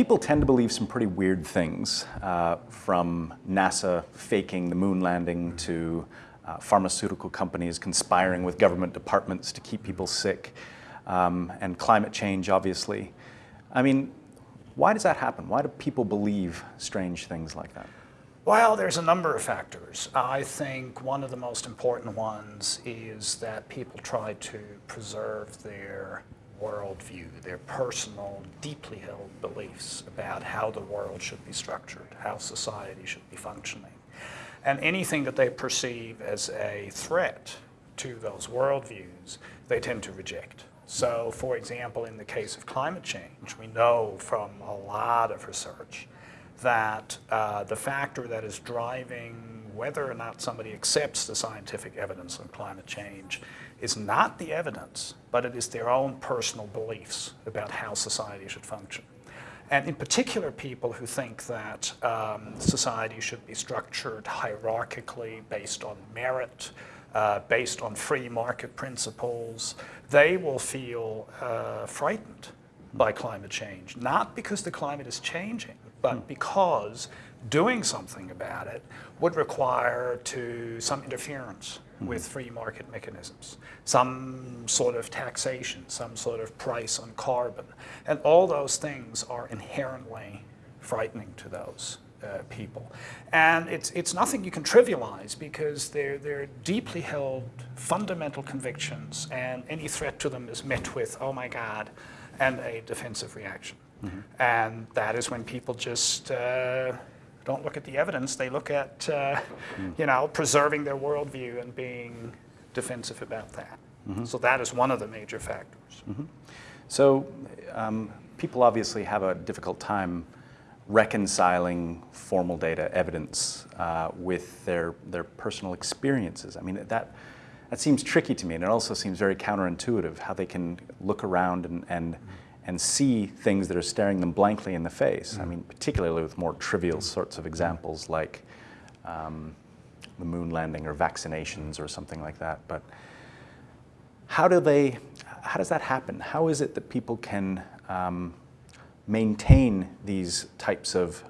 people tend to believe some pretty weird things, uh, from NASA faking the moon landing to uh, pharmaceutical companies conspiring with government departments to keep people sick, um, and climate change, obviously. I mean, why does that happen? Why do people believe strange things like that? Well, there's a number of factors. I think one of the most important ones is that people try to preserve their worldview, their personal, deeply held beliefs about how the world should be structured, how society should be functioning. And anything that they perceive as a threat to those worldviews, they tend to reject. So, for example, in the case of climate change, we know from a lot of research that uh, the factor that is driving whether or not somebody accepts the scientific evidence on climate change is not the evidence, but it is their own personal beliefs about how society should function. And in particular, people who think that um, society should be structured hierarchically based on merit, uh, based on free market principles, they will feel uh, frightened by climate change, not because the climate is changing, but hmm. because doing something about it would require to some interference. With free market mechanisms, some sort of taxation, some sort of price on carbon. And all those things are inherently frightening to those uh, people. And it's, it's nothing you can trivialize because they're, they're deeply held fundamental convictions and any threat to them is met with, oh my God, and a defensive reaction. Mm -hmm. And that is when people just uh, don't look at the evidence. They look at, uh, mm. you know, preserving their worldview and being defensive about that. Mm -hmm. So that is one of the major factors. Mm -hmm. So um, people obviously have a difficult time reconciling formal data evidence uh, with their, their personal experiences. I mean, that, that seems tricky to me, and it also seems very counterintuitive how they can look around and, and mm-hmm and see things that are staring them blankly in the face. Mm. I mean, particularly with more trivial sorts of examples like um, the moon landing or vaccinations or something like that. But how do they, how does that happen? How is it that people can um, maintain these types of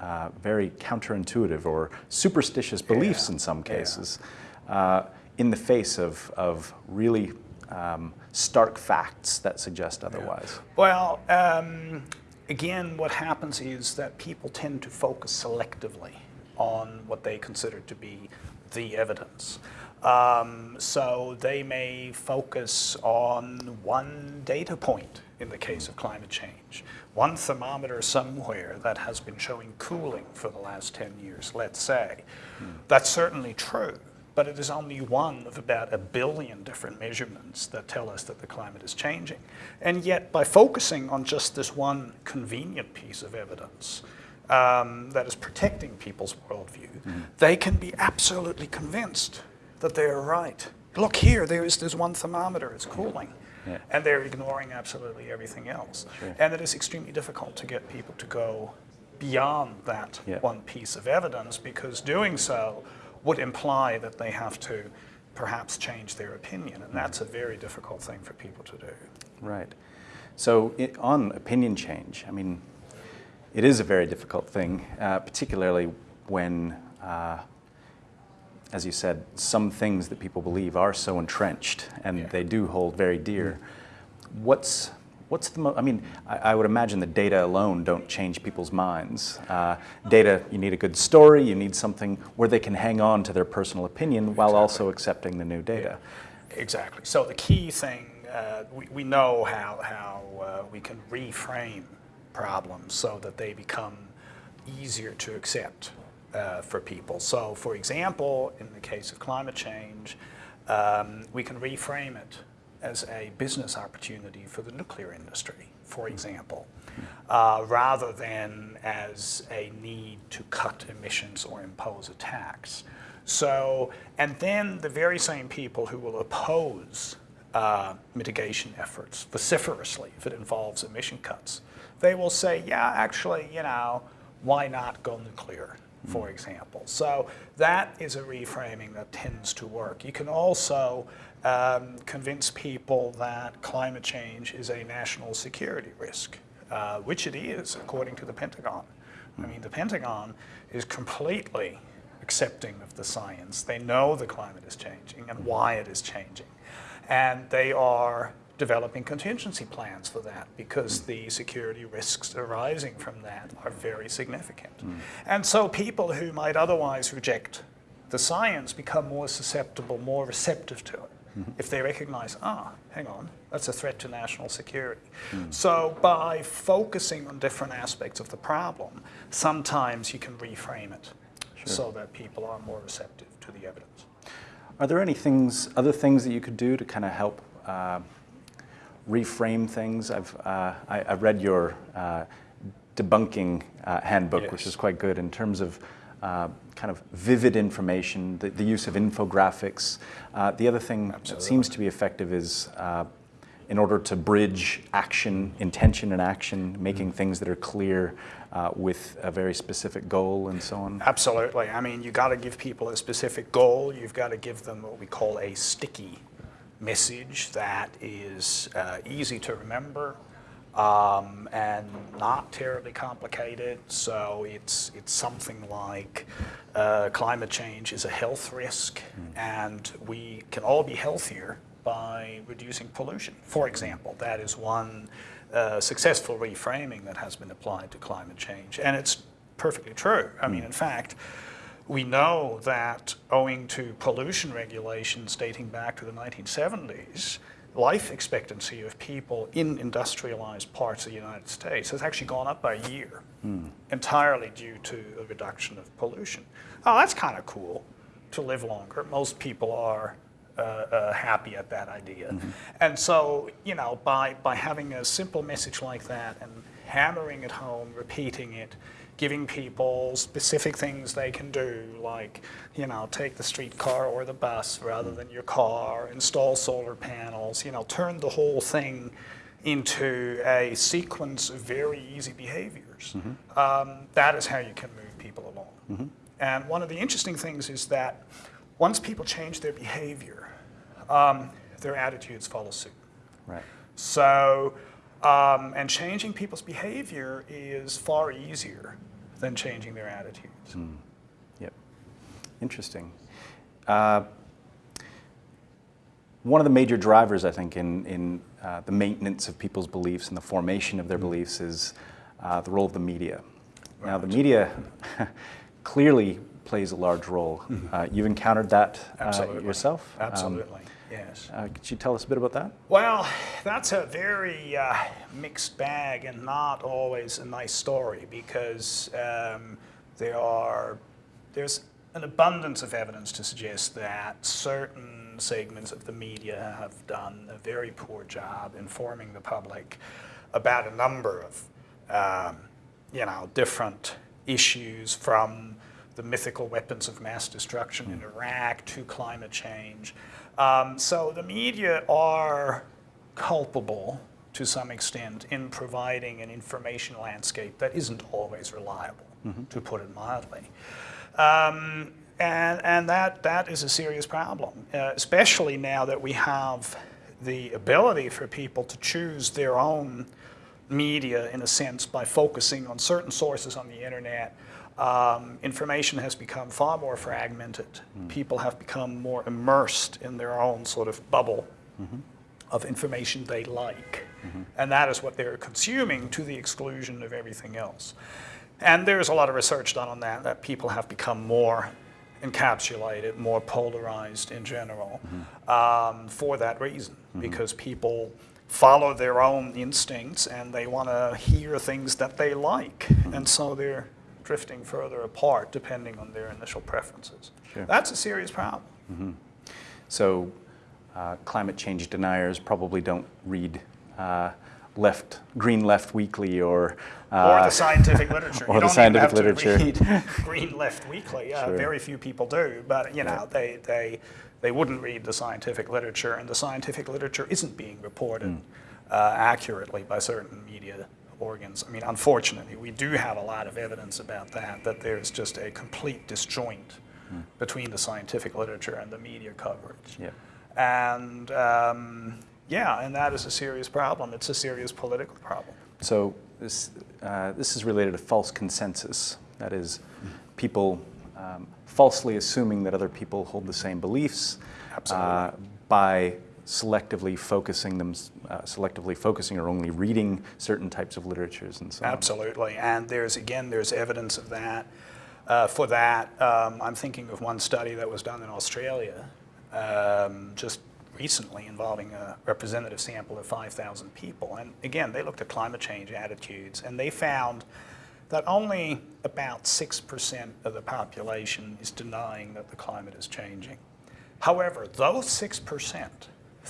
uh, very counterintuitive or superstitious beliefs yeah. in some cases yeah. uh, in the face of, of really um, stark facts that suggest otherwise? Yeah. Well, um, again, what happens is that people tend to focus selectively on what they consider to be the evidence. Um, so they may focus on one data point in the case of climate change, one thermometer somewhere that has been showing cooling for the last 10 years, let's say. Hmm. That's certainly true but it is only one of about a billion different measurements that tell us that the climate is changing. And yet, by focusing on just this one convenient piece of evidence um, that is protecting people's worldview, mm -hmm. they can be absolutely convinced that they are right. Look here, there is this one thermometer, it's cooling. Yeah. And they're ignoring absolutely everything else. Sure. And it is extremely difficult to get people to go beyond that yeah. one piece of evidence because doing so would imply that they have to perhaps change their opinion, and that's a very difficult thing for people to do. Right. So it, on opinion change, I mean, it is a very difficult thing, uh, particularly when, uh, as you said, some things that people believe are so entrenched and yeah. they do hold very dear. What's What's the mo I mean, I, I, would imagine the data alone don't change people's minds. Uh, data, you need a good story, you need something where they can hang on to their personal opinion while exactly. also accepting the new data. Yeah. Exactly. So the key thing, uh, we, we know how, how uh, we can reframe problems so that they become easier to accept uh, for people. So for example, in the case of climate change, um, we can reframe it as a business opportunity for the nuclear industry, for example, uh, rather than as a need to cut emissions or impose a tax. So, and then the very same people who will oppose uh, mitigation efforts vociferously if it involves emission cuts, they will say, yeah, actually, you know, why not go nuclear, for example. So that is a reframing that tends to work. You can also um, convince people that climate change is a national security risk. uh, which it is according to the Pentagon. I mean, the Pentagon is completely accepting of the science. They know the climate is changing and why it is changing. And they are developing contingency plans for that because the security risks arising from that are very significant. And so people who might otherwise reject the science become more susceptible, more receptive to it. If they recognize, ah, hang on, that's a threat to national security. So by focusing on different aspects of the problem, sometimes you can reframe it so that people are more receptive to the evidence. Are there any things, other things that you could do to kind of help uh, reframe things? I've, uh, I, I read your uh, debunking uh, handbook, which is quite good in terms of uh, kind of vivid information, the, the use of infographics. Uh, the other thing that seems to be effective is uh, in order to bridge action, intention and action, making things that are clear uh, with a very specific goal and so on. Absolutely. I mean, you got to give people a specific goal. You've got to give them what we call a sticky message that is uh, easy to remember um, and not terribly complicated. So it's it's something like uh, climate change is a health risk, and we can all be healthier by reducing pollution. For example, that is one uh, successful reframing that has been applied to climate change, and it's perfectly true. I mean, in fact, we know that owing to pollution regulations dating back to the 1970s, life expectancy of people in industrialized parts of the United States has actually gone up by a year, entirely due to a reduction of pollution. Oh, that's kind of cool to live longer. Most people are uh, uh, happy at that idea. And so, you know, by, by having a simple message like that and hammering it home, repeating it, giving people specific things they can do, like, you know, take the streetcar or the bus rather than your car, install solar panels, you know, turn the whole thing into a sequence of very easy behaviors. Um, that is how you can move people along. And one of the interesting things is that once people change their behavior, um, their attitudes follow suit. Right. So, um, and changing people's behavior is far easier than changing their attitudes. Yep. Interesting. Uh, one of the major drivers, I think, in, in uh, the maintenance of people's beliefs and the formation of their beliefs is uh, the role of the media. Now, the media clearly plays a large role. Uh, you've encountered that uh, Absolutely. yourself? Um, Absolutely, yes. uh, could you tell us a bit about that? Well, that's a very uh, mixed bag and not always a nice story because um, there are there's an abundance of evidence to suggest that certain segments of the media have done a very poor job informing the public about a number of um, you know different issues from the mythical weapons of mass destruction in Iraq to climate change. Um, so the media are culpable to some extent in providing an information landscape that isn't always reliable, to put it mildly. Um, and and that, that is a serious problem, uh, especially now that we have the ability for people to choose their own media in a sense by focusing on certain sources on the internet. Um, information has become far more fragmented. Hmm. People have become more immersed in their own sort of bubble mm-hmm. of information they like. Mm-hmm. And that is what they're consuming to the exclusion of everything else. And there's a lot of research done on that, that people have become more encapsulated, more polarized in general mm-hmm. um, for that reason, because people follow their own instincts and they want to hear things that they like. And so they're drifting further apart depending on their initial preferences. Sure. That's a serious problem. So, uh, climate change deniers probably don't read uh, Left Green Left Weekly or or uh, the scientific literature. or the scientific even have to literature. read Green Left Weekly. Uh, Sure. Very few people do, but you know they, they they wouldn't read the scientific literature, and the scientific literature isn't being reported Hmm. uh, accurately by certain media organs. I mean, unfortunately, we do have a lot of evidence about that. That there's just a complete disjoint Hmm. between the scientific literature and the media coverage. Yeah. And um, yeah, and that is a serious problem. It's a serious political problem. So, this, uh, this is related to false consensus. That is, people um, falsely assuming that other people hold the same beliefs uh, by selectively focusing them, uh, selectively focusing or only reading certain types of literatures and so on. Absolutely, and there's again there's evidence of that. Uh, for that, um, I'm thinking of one study that was done in Australia um, just recently involving a representative sample of 5,000 people. And again, they looked at climate change attitudes, and they found that only about 6% of the population is denying that the climate is changing. However, those 6%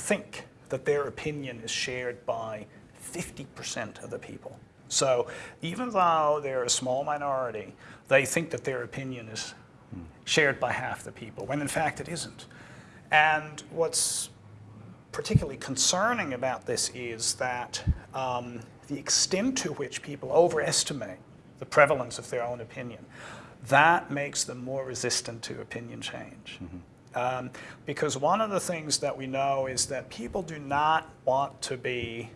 think that their opinion is shared by 50% of the people. So even though they're a small minority, they think that their opinion is shared by half the people, when in fact it isn't. And what's particularly concerning about this is that um, the extent to which people overestimate the prevalence of their own opinion, that makes them more resistant to opinion change. Mm -hmm. Um, because one of the things that we know is that people do not want to be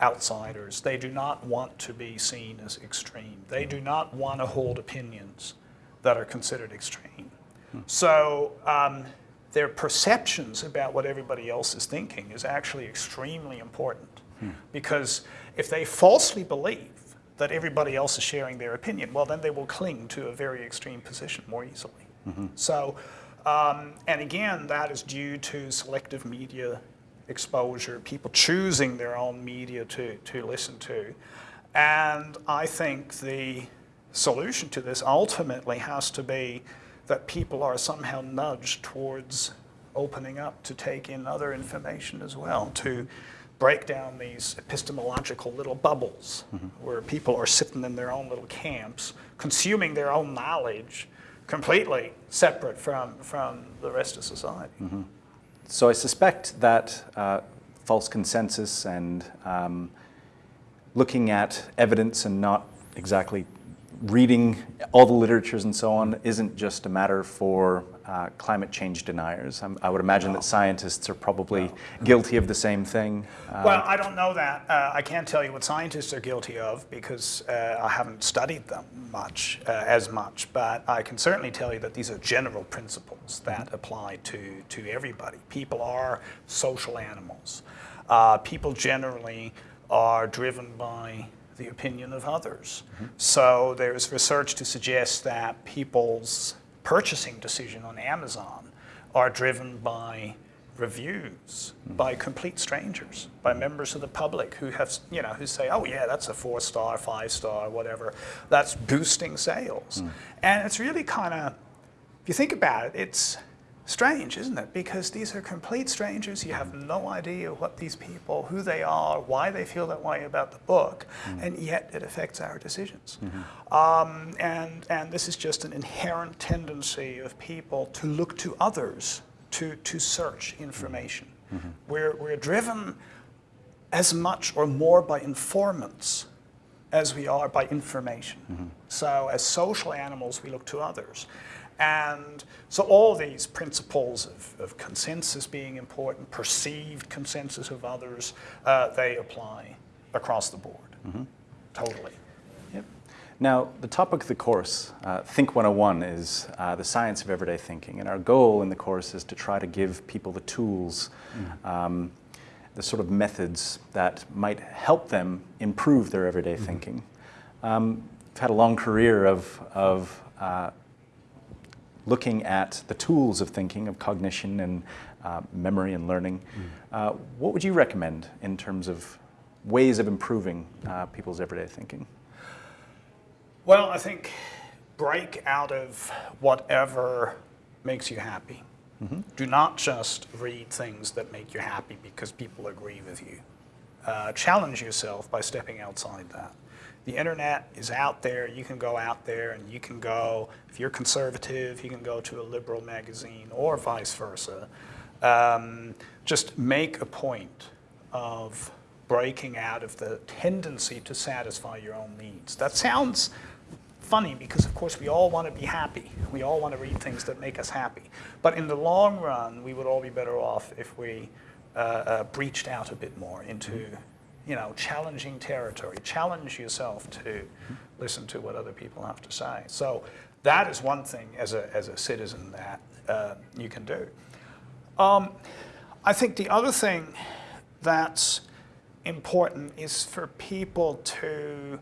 outsiders. They do not want to be seen as extreme. They do not want to hold opinions that are considered extreme. Hmm. So um, their perceptions about what everybody else is thinking is actually extremely important. Hmm. Because if they falsely believe that everybody else is sharing their opinion, well, then they will cling to a very extreme position more easily. Mm -hmm. So um, and again, that is due to selective media exposure, people choosing their own media to, to listen to. And I think the solution to this ultimately has to be that people are somehow nudged towards opening up to take in other information as well, to break down these epistemological little bubbles mm -hmm. where people are sitting in their own little camps, consuming their own knowledge, completely separate from, from the rest of society. Mm -hmm. So I suspect that uh, false consensus and um, looking at evidence and not exactly reading all the literatures and so on isn't just a matter for uh, climate change deniers. I'm, i would imagine no. that scientists are probably no. guilty of the same thing. Uh, well, I don't know that. Uh, I can't tell you what scientists are guilty of because uh, I haven't studied them much, uh, as much, but I can certainly tell you that these are general principles that mm-hmm. apply to, to everybody. People are social animals. Uh, people generally are driven by the opinion of others. Mm -hmm. So there's research to suggest that people's purchasing decision on Amazon are driven by reviews by complete strangers, by members of the public who have, you know, who say, oh yeah, that's a four star, five star, whatever. That's boosting sales. Mm. And it's really kind of, if you think about it, it's strange, isn't it? Because these are complete strangers. You have no idea what these people, who they are, why they feel that way about the book, mm. and yet it affects our decisions. Mm -hmm. um, and, and this is just an inherent tendency of people to look to others to, to search information. Mm -hmm. we're, we're driven as much or more by informants as we are by information. -hmm. So as social animals, we look to others. And so all these principles of, of consensus being important, perceived consensus of others, uh, they apply across the board, mm -hmm. totally. Yep. Now, the topic of the course, uh, Think 101, is uh, the science of everyday thinking. And our goal in the course is to try to give people the tools, mm. um, the sort of methods that might help them improve their everyday mm -hmm. thinking. Um, I've had a long career of, of uh, looking at the tools of thinking, of cognition and uh, memory and learning, mm. uh, what would you recommend in terms of ways of improving uh, people's everyday thinking? Well, I think break out of whatever makes you happy. Mm -hmm. Do not just read things that make you happy because people agree with you. Uh, challenge yourself by stepping outside that the internet is out there. You can go out there and you can go, if you're conservative, you can go to a liberal magazine or vice versa. Um, just make a point of breaking out of the tendency to satisfy your own needs. That sounds funny because of course we all want to be happy. We all want to read things that make us happy. But in the long run, we would all be better off if we uh, uh, breached out a bit more into you know, challenging territory. Challenge yourself to listen to what other people have to say. So that is one thing as a, as a citizen that uh, you can do. Um, I think the other thing that's important is for people to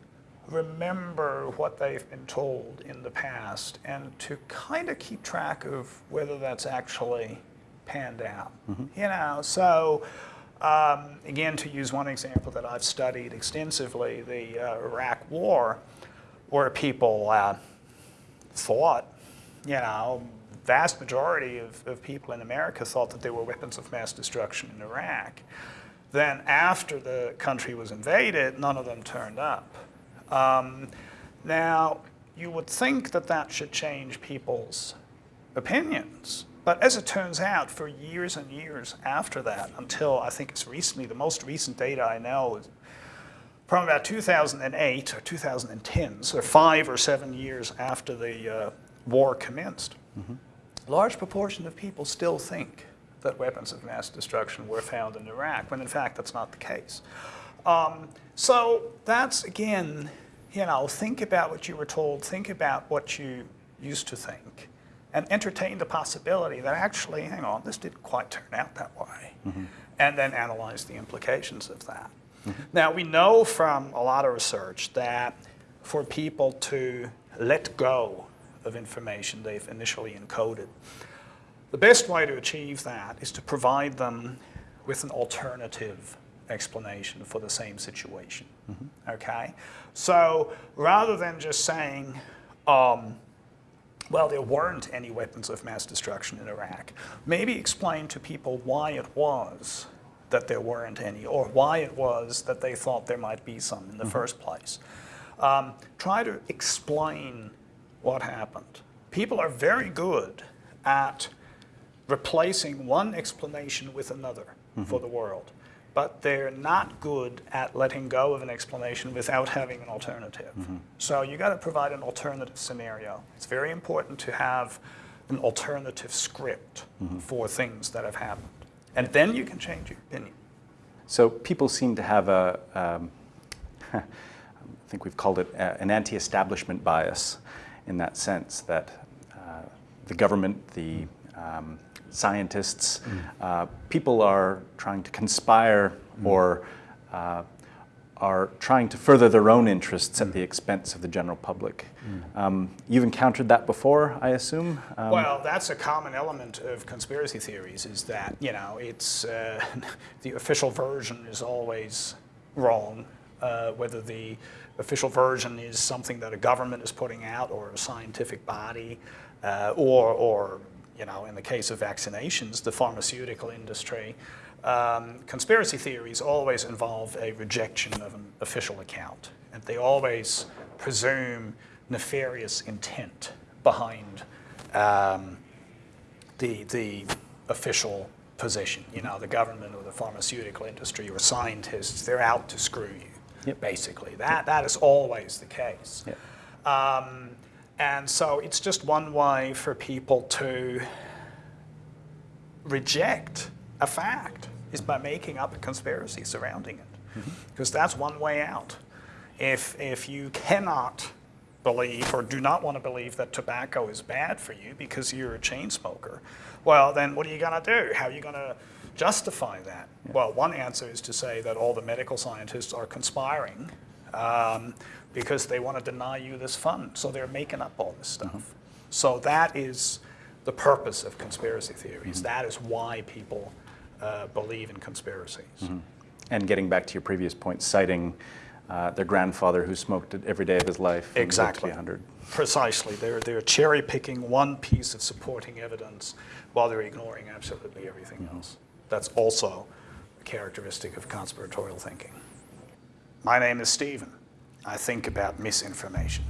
remember what they've been told in the past and to kind of keep track of whether that's actually panned out. You know, so um, again, to use one example that I've studied extensively, the uh, Iraq War, where people uh, thought, you know, vast majority of, of people in America thought that there were weapons of mass destruction in Iraq. Then after the country was invaded, none of them turned up. Um, now, you would think that that should change people's opinions. But as it turns out, for years and years after that, until I think it's recently, the most recent data I know is from about 2008 or 2010, so five or seven years after the uh, war commenced, a large proportion of people still think that weapons of mass destruction were found in Iraq, when in fact that's not the case. Um, so that's, again, you know, think about what you were told, think about what you used to think, and entertain the possibility that actually, hang on, this didn't quite turn out that way, mm-hmm. and then analyze the implications of that. Mm-hmm. Now, we know from a lot of research that for people to let go of information they've initially encoded, the best way to achieve that is to provide them with an alternative explanation for the same situation. Mm-hmm. Okay? So rather than just saying, um, well, there weren't any weapons of mass destruction in Iraq, maybe explain to people why it was that there weren't any, or why it was that they thought there might be some in the first place. Um, try to explain what happened. People are very good at replacing one explanation with another for the world, but they're not good at letting go of an explanation without having an alternative. So you got to provide an alternative scenario. It's very important to have an alternative script for things that have happened. And then you can change your opinion. So people seem to have a, um, I think we've called it a- an anti-establishment bias in that sense that uh, the government, the um, scientists, uh, people are trying to conspire or uh, are trying to further their own interests at the expense of the general public. Um, you've encountered that before, I assume? Um, Well, that's a common element of conspiracy theories is that, you know, it's uh, the official version is always wrong, uh, whether the official version is something that a government is putting out or a scientific body, uh, or, or, you know, in the case of vaccinations, the pharmaceutical industry. Um, conspiracy theories always involve a rejection of an official account, and they always presume nefarious intent behind um, the, the official position. You know, the government or the pharmaceutical industry or scientists, they're out to screw you, Yep. basically. That, that is always the case. Yep. Um, and so it's just one way for people to reject a fact is by making up a conspiracy surrounding it. Because that's one way out. If, if you cannot believe or do not want to believe that tobacco is bad for you because you're a chain smoker, well, then what are you going to do? How are you going to justify that? Well, one answer is to say that all the medical scientists are conspiring um, because they want to deny you this fund. So they're making up all this stuff. So that is the purpose of conspiracy theories. That is why people uh, believe in conspiracies. And getting back to your previous point, citing uh, their grandfather who smoked it every day of his life. and lived to be Exactly. 100. Precisely. They're, they're cherry picking one piece of supporting evidence while they're ignoring absolutely everything else. That's also a characteristic of conspiratorial thinking. My name is Stephen. I think about misinformation.